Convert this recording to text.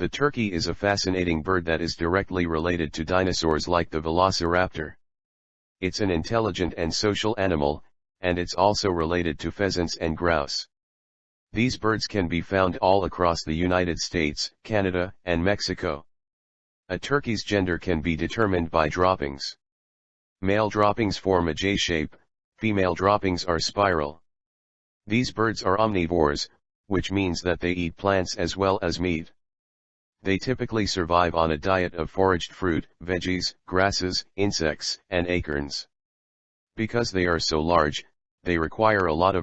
The turkey is a fascinating bird that is directly related to dinosaurs like the velociraptor. It's an intelligent and social animal, and it's also related to pheasants and grouse. These birds can be found all across the United States, Canada, and Mexico. A turkey's gender can be determined by droppings. Male droppings form a J shape, female droppings are spiral. These birds are omnivores, which means that they eat plants as well as meat. They typically survive on a diet of foraged fruit, veggies, grasses, insects, and acorns. Because they are so large, they require a lot of